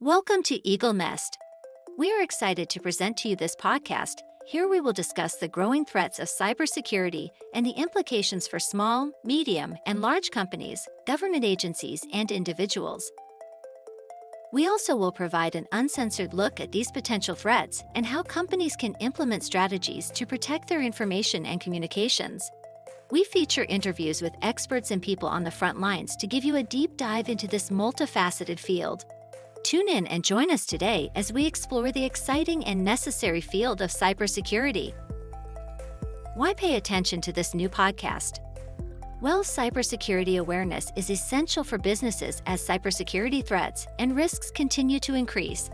Welcome to Eagle Nest. We are excited to present to you this podcast. Here we will discuss the growing threats of cybersecurity and the implications for small, medium, and large companies, government agencies, and individuals. We also will provide an uncensored look at these potential threats and how companies can implement strategies to protect their information and communications. We feature interviews with experts and people on the front lines to give you a deep dive into this multifaceted field. Tune in and join us today as we explore the exciting and necessary field of cybersecurity. Why pay attention to this new podcast? Well, cybersecurity awareness is essential for businesses as cybersecurity threats and risks continue to increase.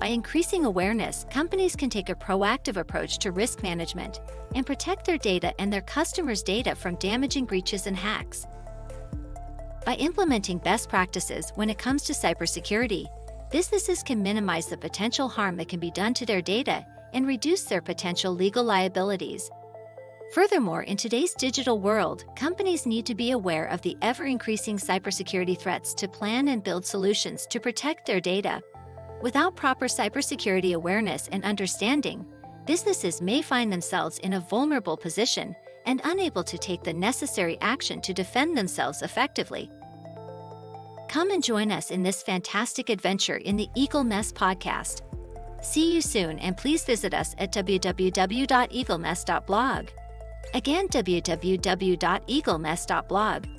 By increasing awareness, companies can take a proactive approach to risk management and protect their data and their customers' data from damaging breaches and hacks. By implementing best practices when it comes to cybersecurity, businesses can minimize the potential harm that can be done to their data and reduce their potential legal liabilities. Furthermore, in today's digital world, companies need to be aware of the ever-increasing cybersecurity threats to plan and build solutions to protect their data. Without proper cybersecurity awareness and understanding, businesses may find themselves in a vulnerable position and unable to take the necessary action to defend themselves effectively. Come and join us in this fantastic adventure in the Eagle Nest podcast. See you soon and please visit us at www.eaglenest.blog. Again, www.eaglenest.blog.